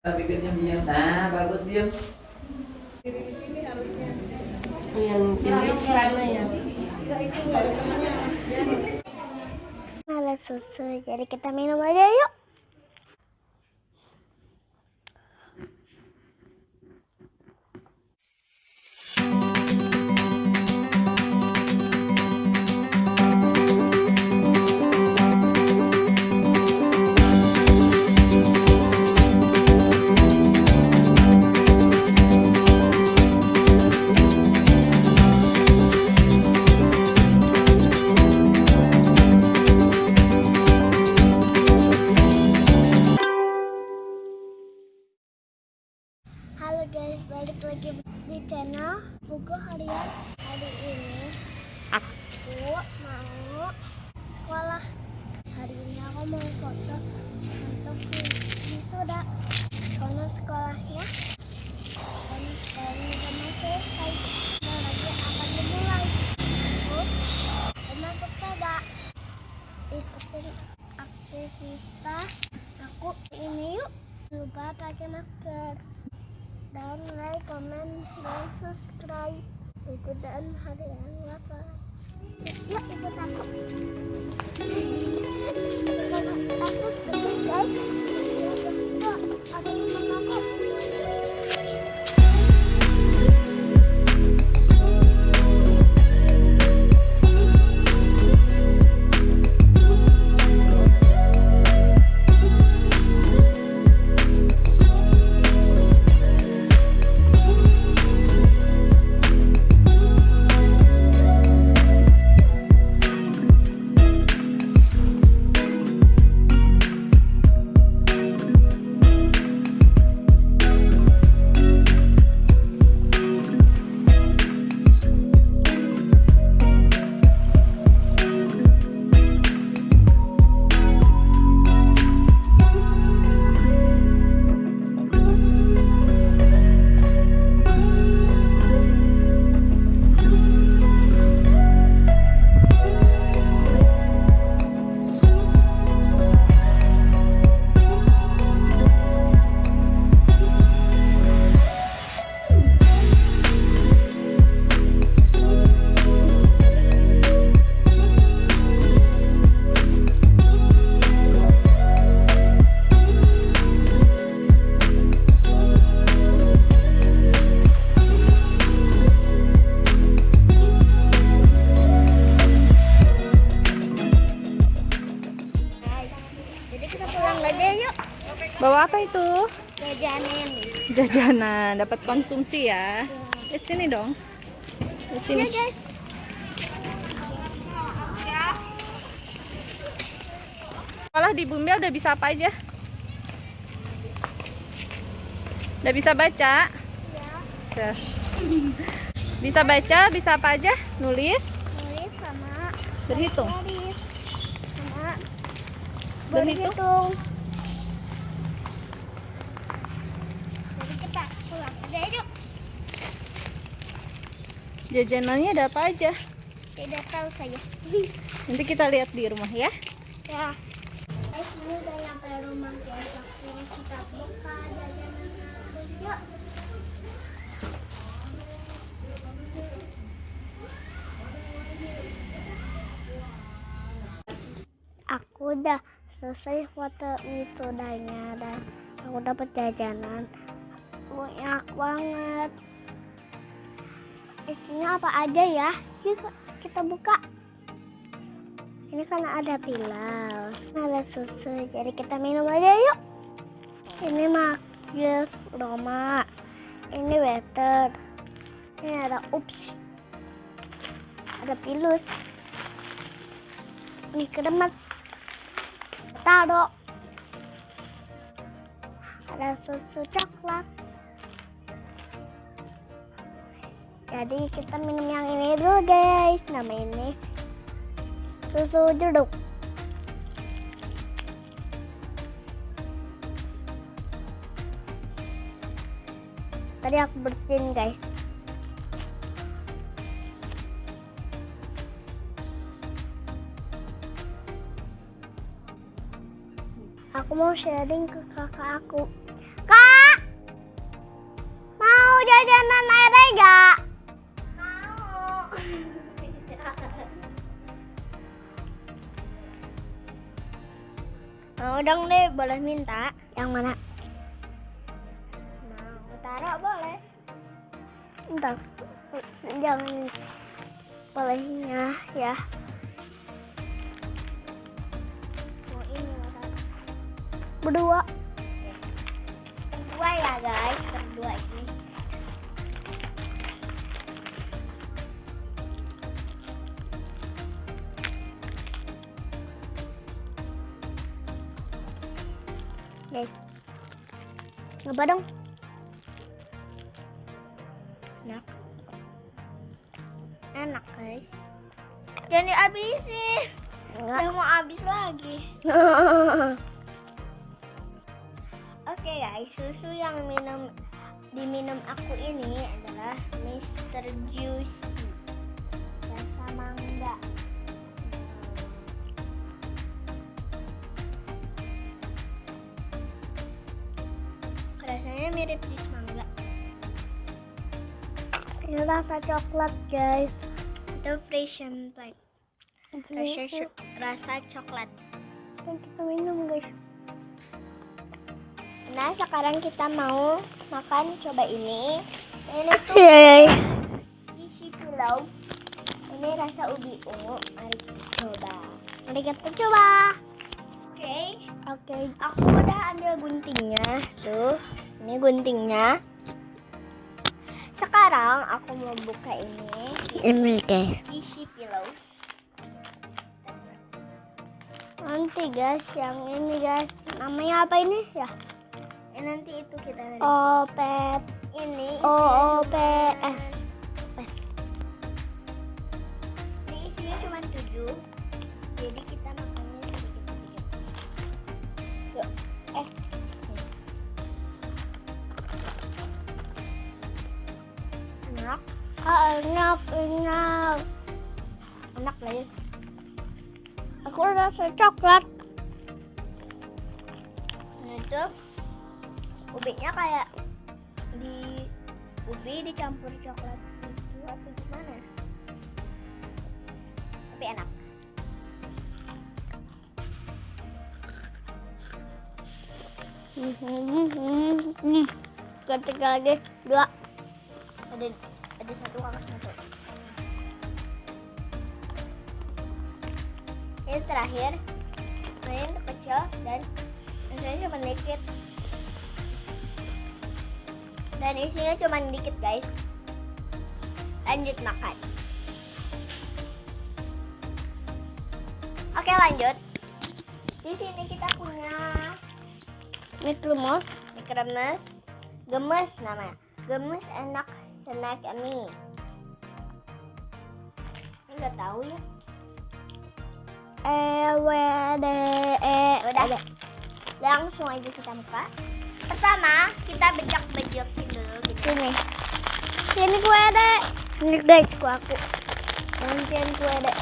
bikinnya diam. Nah bagus diam. Yang tinggi sana ya. ada susu. Jadi kita minum aja yuk sekolahnya Dan mau selesai Dan lagi akan dimulai dengan sepeda Ikutin aktivitas aku ini yuk lupa pakai masker dan like, comment, dan subscribe ikutan harian lapar yuk ikut aku aku guys bawa apa itu? Jajanin jajanan dapat konsumsi ya. Lihat sini dong. Lihat sini. ya guys. Sekolah di Bumbel udah bisa apa aja? Udah bisa baca? Ya Se- bisa baca bisa apa aja? Nulis. Nulis sama berhitung. Sama Berhitung? berhitung jadi kita pulang aja yuk jajanannya ada apa aja? Tidak tahu saya nanti kita lihat di rumah ya. Ya. Ini udah nyampe rumah aku kita buka jajanan yuk. Aku udah selesai foto wisudanya dan aku dapat jajanan. Banyak banget isinya apa aja ya? Yuk kita buka. Ini kan ada pilau ada susu. Jadi kita minum aja yuk. Ini makils Roma. Ini water. Ini ada ups. Ada pilus. Ini kremes taro. Ada susu coklat Jadi kita minum yang ini dulu guys. Nama ini susu jeruk. Tadi aku bersihin guys. Aku mau sharing ke kakak aku. Kak! Mau jajanan airnya gak? Dong deh, boleh minta. Yang mana? Mau taruh boleh. Entar. Jangan bolehnya ya. Mau ini mau. Berdua. Berdua ya guys, berdua ini. Guys. Coba dong. Enak. Enak, guys. Jangan dihabisin. Udah mau habis lagi. Oke guys, susu yang minum diminum aku ini adalah Mr. Juicy rasa coklat guys. Itu Frisian type. Rasa, rasa coklat. Kan kita minum guys. Nah sekarang kita mau makan coba ini. Ini tuh isi pilau. Ini rasa ubi ungu. Mari kita coba. Mari kita coba. Oke. Oke. Aku udah ambil guntingnya. Tuh. Ini guntingnya. Sekarang aku mau buka ini. Ini guys. Isi pilau. Nanti guys, yang ini guys, namanya apa ini ya? Eh, nanti itu kita O P ini O enak, enak. Enak lah ya. Aku rasa coklat. Nah, itu ubinya kayak di ubi dicampur coklat itu atau gimana? Tapi enak. Ketika lagi dua ada ada satu terakhir. Ini untuk kecil dan rasanya cuma dikit. Dan isinya cuma dikit guys. Lanjut makan. Oke lanjut. Di sini kita punya mie kremes, gemes namanya. Gemes enak snack mie. Ini nggak tahu ya. E W D E udah. Langsung aja kita buka. Pertama kita bejak bejokin dulu gitu. Sini. Sini kue dek ini guys kue aku. Gantian kue dek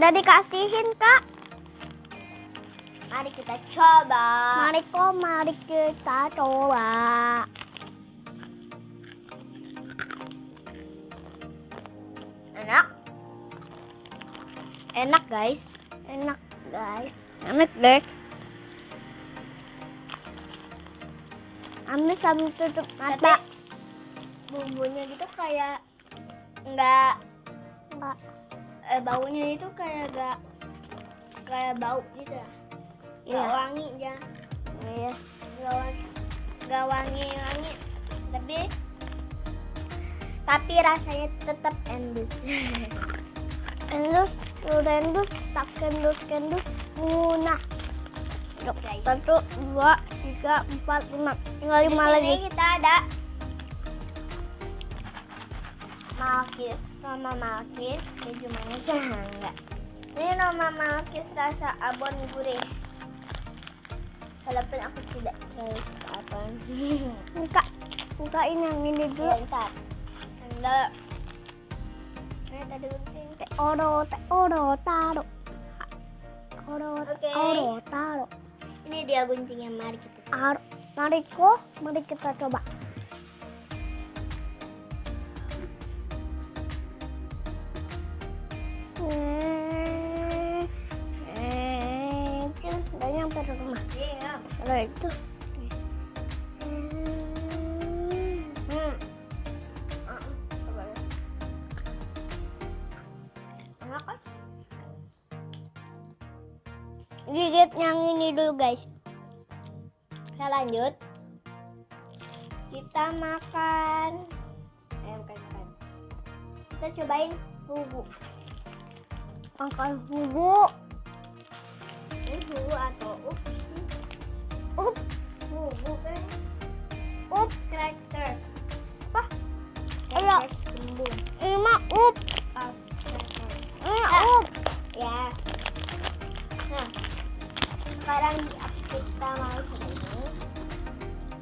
udah dikasihin kak. Mari kita coba. Mari kok mari kita coba. Enak? Enak guys. Enak guys. Enak guys Amis sambil tutup mata. Bumbunya gitu kayak nggak nggak eh, baunya itu kayak gak kayak bau gitu ya nggak wangi aja iya. Nggak wangi nggak wangi wangi. Tapi tapi rasanya tetap endus. Endus endus tak endus endus munah satu dua tiga empat lima. Tinggal lima lagi. kita ada. Malkis nama Malkis keju manis enggak. Ini nama Malkis rasa abon gurih. Walaupun aku tidak tahu apa buka bukain yang ini dulu. Ya, ntar. Enggak ini tadi gunting teh. Oro teh. Oro taro. Oro, oro, taro. Ini dia guntingnya, mari kita Ar, mari ko, mari kita coba. Itu. Hmm. Gigit yang ini dulu guys. Kita lanjut. Kita makan. Eh, bukan. Kita cobain fugu. Makan bubuk. Ini fugu atau up Up, Fugu kan? up. Crackers. Apa? Iya. Ini mah up. Ini up. Ya. Nah, sekarang kita mau coba ini.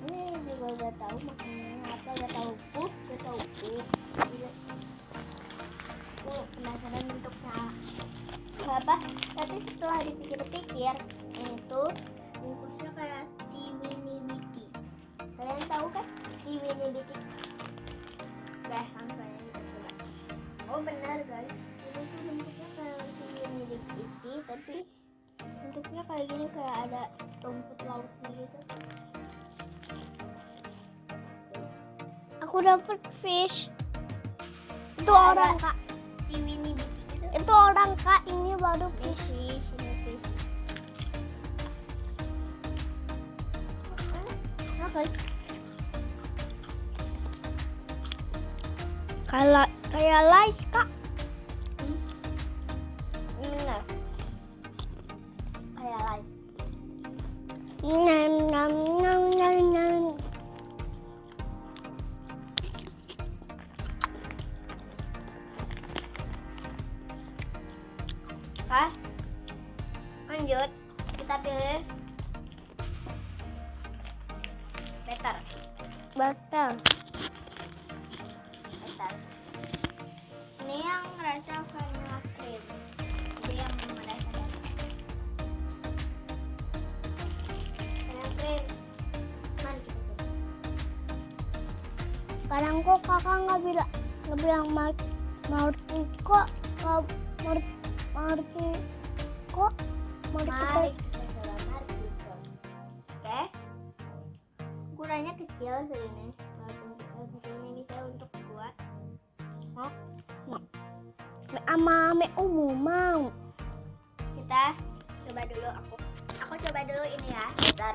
Ini juga gak tahu makanannya apa, gak tahu pup, gak tahu. Iya. Aku penasaran bentuknya apa. Tapi setelah dipikir-pikir, itu kan tiwini biti? Guys, langsung aja kita coba. Oh benar guys, ini tuh bentuknya kayak tiwini biti, tapi bentuknya kayak gini kayak ada rumput lautnya gitu. Aku dapet fish. Itu Ada. orang kak. Tiwini biti gitu. Itu orang kak. Ini baru Ini fish. ini fish. Oke. Kayak kayak lice kak. Benar. Kayak lice. Nyam nyam nyam nyam nyam. Hah? Lanjut, kita pilih better, better. Kok kakak nggak bilang nggak bilang mau Marti kok Marti Marti kok Marti. Oke. Ukurannya kecil segini. Segini bisa untuk buat. Mau? sama me umum mau. kita coba dulu aku aku coba dulu ini ya bentar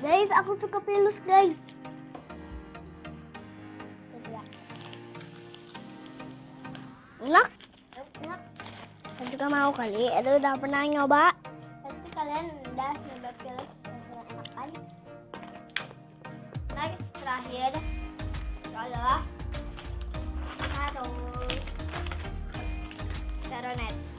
guys, aku suka pilus guys. Enak. enak Saya juga mau kali. Itu udah pernah nyoba. pasti kalian udah nyoba yang enak kan next terakhir adalah harus Caronet ini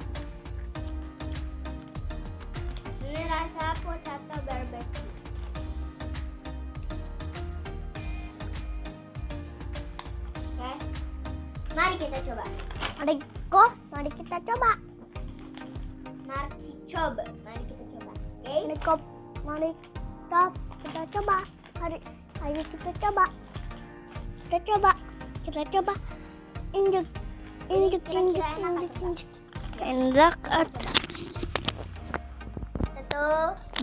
kita coba Mari kok, mari kita coba. mari coba mari kita coba oke Mari kok, mari kita, kita coba. Mari, ayo kita coba. Kita coba. Kita coba. Injek, injek, injek, injek, injek. Enak satu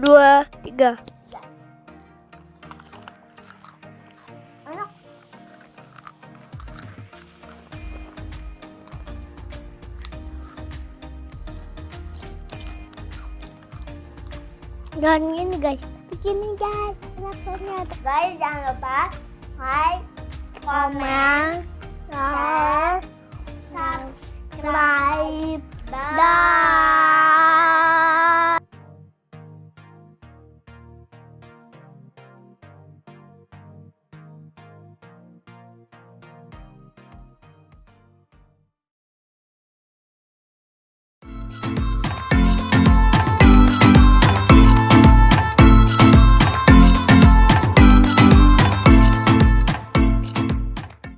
dua, tiga. Jangan gini guys, tapi gini guys. Kenapa Guys, jangan lupa like, Comment,